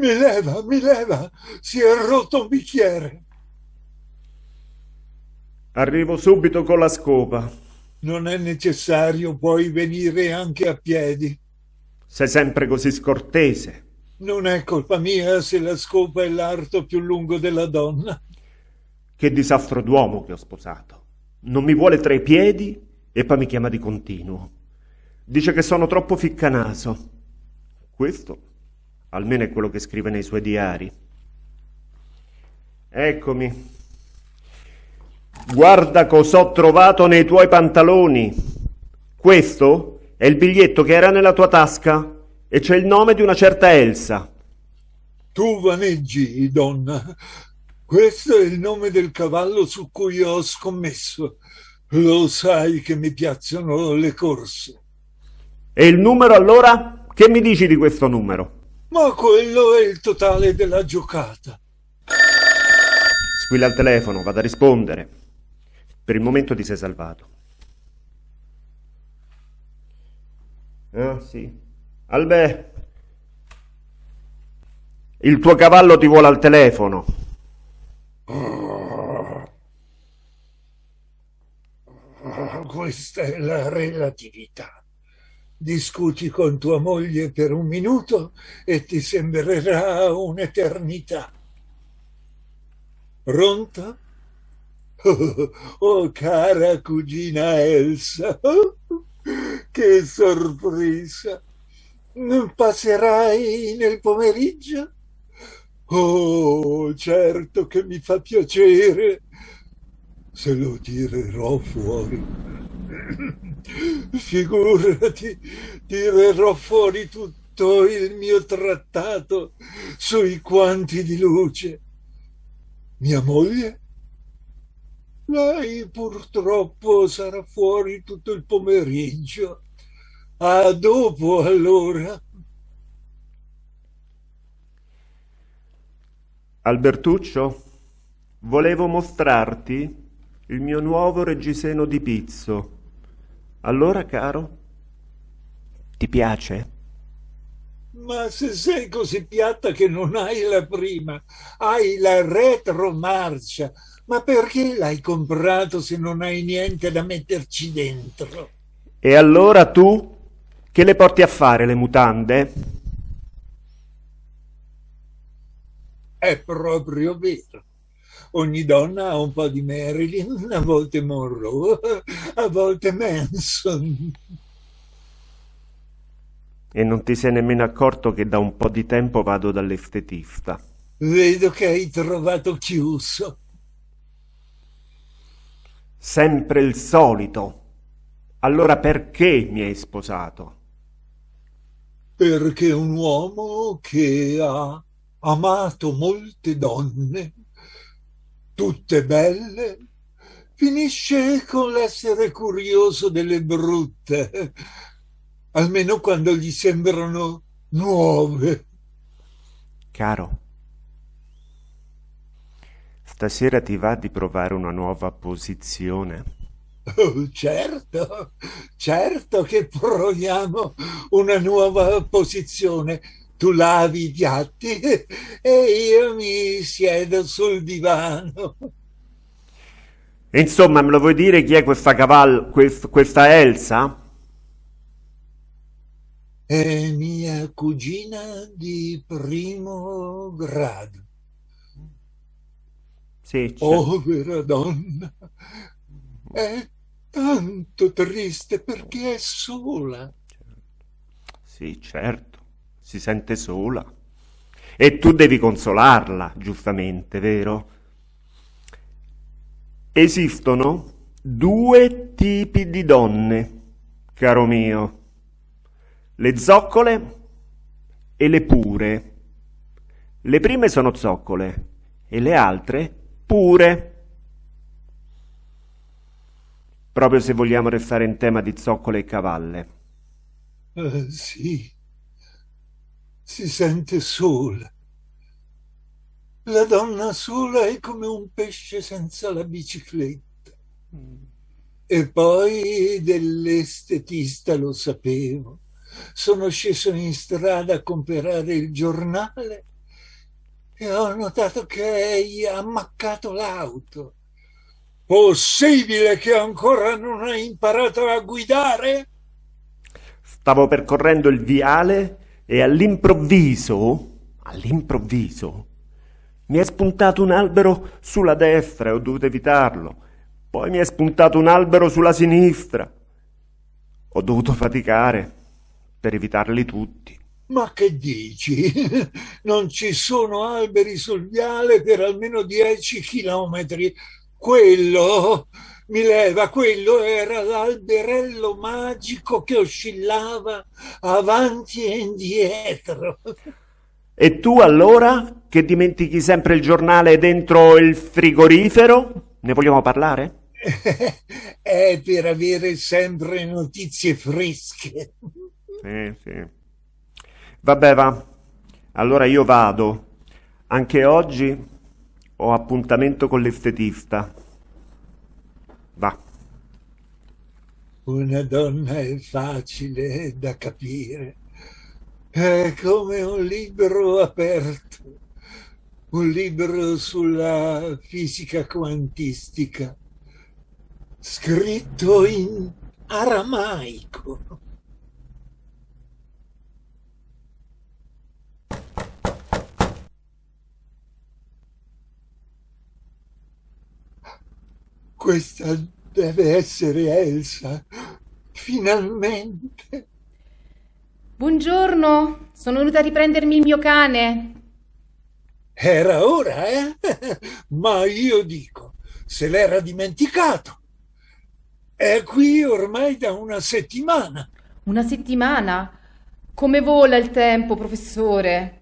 Mi leva, mi leva, si è rotto un bicchiere. Arrivo subito con la scopa. Non è necessario, puoi venire anche a piedi. Sei sempre così scortese. Non è colpa mia se la scopa è l'arto più lungo della donna. Che disastro d'uomo che ho sposato. Non mi vuole tra i piedi e poi mi chiama di continuo. Dice che sono troppo ficcanaso. Questo almeno è quello che scrive nei suoi diari. Eccomi. Guarda cosa ho trovato nei tuoi pantaloni. Questo è il biglietto che era nella tua tasca e c'è il nome di una certa Elsa. Tu vaneggi, donna. Questo è il nome del cavallo su cui ho scommesso. Lo sai che mi piacciono le corse. E il numero allora? Che mi dici di questo numero? Ma quello è il totale della giocata. Squilla il telefono, vado a rispondere. Per il momento ti sei salvato. Ah, sì. Albè. Il tuo cavallo ti vuole al telefono. Questa è la relatività discuti con tua moglie per un minuto e ti sembrerà un'eternità. Pronta? Oh, oh, cara cugina Elsa, che sorpresa! Passerai nel pomeriggio? Oh, certo che mi fa piacere. Se lo tirerò fuori. Figurati, tirerò fuori tutto il mio trattato sui quanti di luce. Mia moglie? Lei purtroppo sarà fuori tutto il pomeriggio. A dopo allora. Albertuccio, volevo mostrarti il mio nuovo reggiseno di pizzo. Allora, caro, ti piace? Ma se sei così piatta che non hai la prima, hai la retromarcia, ma perché l'hai comprato se non hai niente da metterci dentro? E allora tu che le porti a fare le mutande? È proprio vero. Ogni donna ha un po' di Marilyn, a volte Monroe, a volte Manson. E non ti sei nemmeno accorto che da un po' di tempo vado dall'estetista. Vedo che hai trovato chiuso. Sempre il solito. Allora perché mi hai sposato? Perché un uomo che ha amato molte donne tutte belle, finisce con l'essere curioso delle brutte, almeno quando gli sembrano nuove. Caro, stasera ti va di provare una nuova posizione? Oh, certo, certo che proviamo una nuova posizione tu lavi i piatti e io mi siedo sul divano. Insomma, me lo vuoi dire chi è questa cavallo, quest, questa Elsa? È mia cugina di primo grado. Sì, certo. Povera donna, è tanto triste perché è sola. Sì, certo si sente sola. E tu devi consolarla, giustamente, vero? Esistono due tipi di donne, caro mio. Le zoccole e le pure. Le prime sono zoccole e le altre pure. Proprio se vogliamo restare in tema di zoccole e cavalle. Uh, sì si sente sola. La donna sola è come un pesce senza la bicicletta. Mm. E poi dell'estetista lo sapevo. Sono sceso in strada a comprare il giornale e ho notato che hai ammaccato l'auto. Possibile che ancora non hai imparato a guidare? Stavo percorrendo il viale e all'improvviso, all'improvviso, mi è spuntato un albero sulla destra e ho dovuto evitarlo. Poi mi è spuntato un albero sulla sinistra. Ho dovuto faticare per evitarli tutti. Ma che dici? Non ci sono alberi sul viale per almeno dieci chilometri. Quello mi leva, quello era l'alberello magico che oscillava avanti e indietro. E tu allora, che dimentichi sempre il giornale dentro il frigorifero? Ne vogliamo parlare? È per avere sempre notizie fresche. Sì, sì. Vabbè, va. Allora io vado. Anche oggi ho appuntamento con l'estetista. Va. Una donna è facile da capire. È come un libro aperto, un libro sulla fisica quantistica, scritto in aramaico. Questa deve essere Elsa. Finalmente. Buongiorno, sono venuta a riprendermi il mio cane. Era ora, eh? Ma io dico, se l'era dimenticato. È qui ormai da una settimana. Una settimana? Come vola il tempo, professore?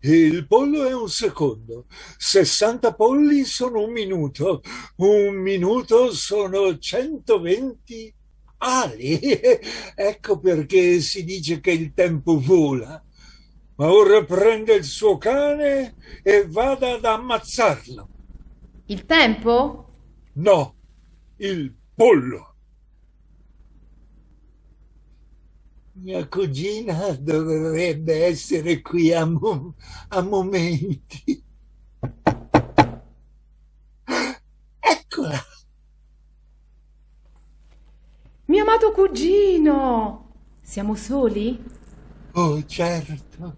Il pollo è un secondo, 60 polli sono un minuto, un minuto sono 120 ali. Ecco perché si dice che il tempo vola. Ma ora prende il suo cane e vada ad ammazzarlo. Il tempo? No, il pollo. Mia cugina dovrebbe essere qui a, mo a momenti. Eccola. Mio amato cugino. Siamo soli? Oh, certo.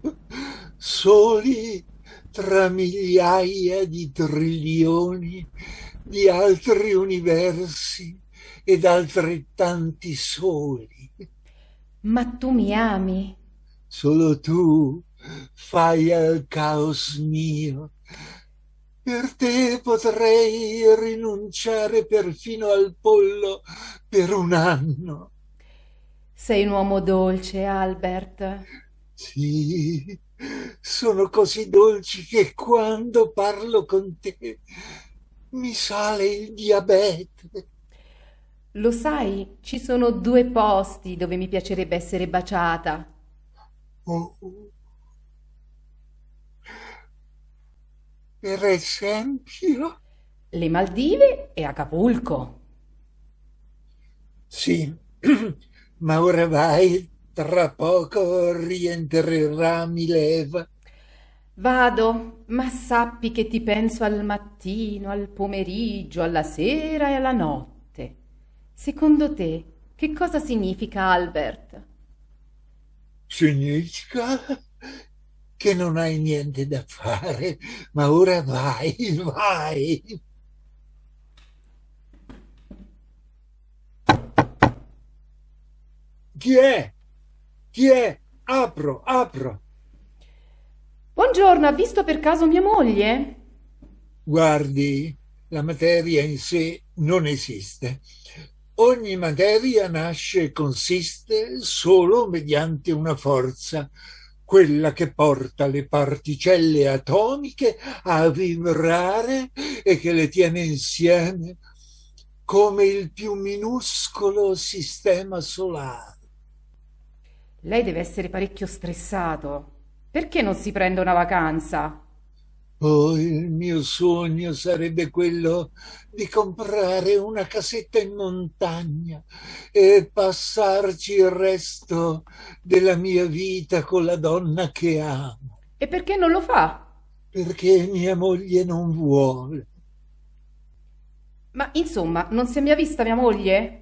Soli tra migliaia di trilioni di altri universi ed altrettanti soli. Ma tu mi ami. Solo tu fai al caos mio. Per te potrei rinunciare perfino al pollo per un anno. Sei un uomo dolce, Albert. Sì, sono così dolci che quando parlo con te mi sale il diabete. Lo sai, ci sono due posti dove mi piacerebbe essere baciata. Oh. Per esempio? Le Maldive e Acapulco. Sì, ma ora vai, tra poco rientrerà Mileva. Vado, ma sappi che ti penso al mattino, al pomeriggio, alla sera e alla notte. Secondo te, che cosa significa Albert? Significa che non hai niente da fare, ma ora vai, vai. Chi è? Chi è? Apro, apro. Buongiorno, ha visto per caso mia moglie? Guardi, la materia in sé non esiste. Ogni materia nasce e consiste solo mediante una forza, quella che porta le particelle atomiche a vibrare e che le tiene insieme come il più minuscolo sistema solare. Lei deve essere parecchio stressato. Perché non si prende una vacanza? Oh, il mio sogno sarebbe quello di comprare una casetta in montagna e passarci il resto della mia vita con la donna che amo. E perché non lo fa? perché mia moglie non vuole. Ma insomma, non si è mai vista mia moglie?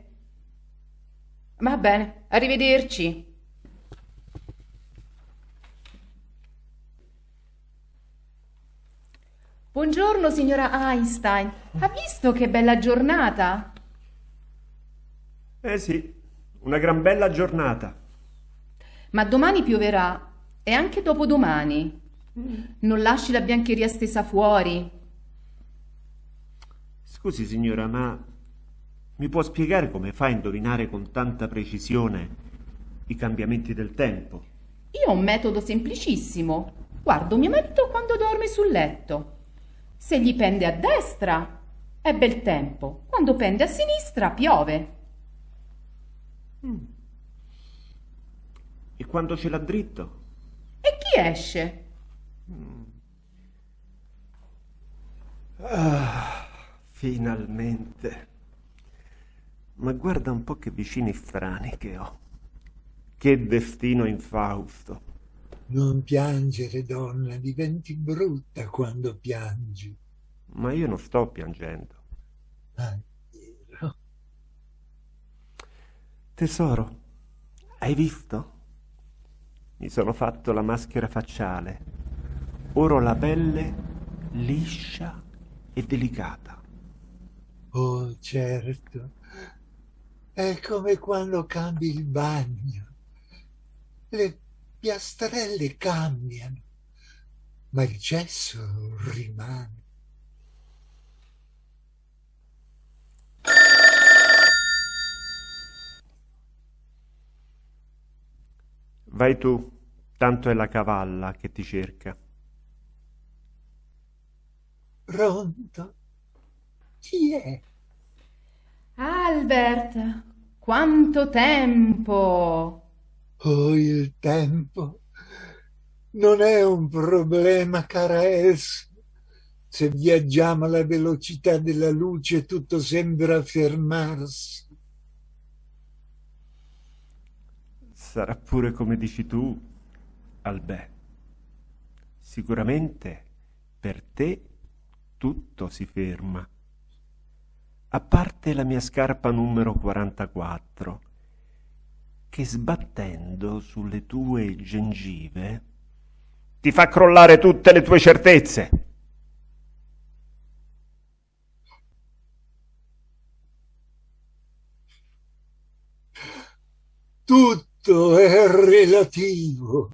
Va bene, arrivederci. Buongiorno, signora Einstein. Ha visto che bella giornata? Eh sì, una gran bella giornata. Ma domani pioverà e anche dopodomani. Non lasci la biancheria stesa fuori. Scusi signora, ma mi può spiegare come fa a indovinare con tanta precisione i cambiamenti del tempo? Io ho un metodo semplicissimo. Guardo mio marito quando dorme sul letto. Se gli pende a destra è bel tempo, quando pende a sinistra piove. Mm. E quando ce l'ha dritto? E chi esce? Mm. Ah, finalmente. Ma guarda un po' che vicini strani che ho. Che destino infausto. Non piangere, donna, diventi brutta quando piangi. Ma io non sto piangendo. Ah, vero. Tesoro, hai visto? Mi sono fatto la maschera facciale. Ora ho la pelle liscia e delicata. Oh, certo. È come quando cambi il bagno. Le piastrelle cambiano, ma il gesso rimane. Vai tu, tanto è la cavalla che ti cerca. Pronto? Chi è? Albert, quanto tempo! Oh, il tempo non è un problema, cara Elsa. Se viaggiamo alla velocità della luce tutto sembra fermarsi. Sarà pure come dici tu, Albè. Sicuramente per te tutto si ferma. A parte la mia scarpa numero 44 che sbattendo sulle tue gengive ti fa crollare tutte le tue certezze. Tutto è relativo.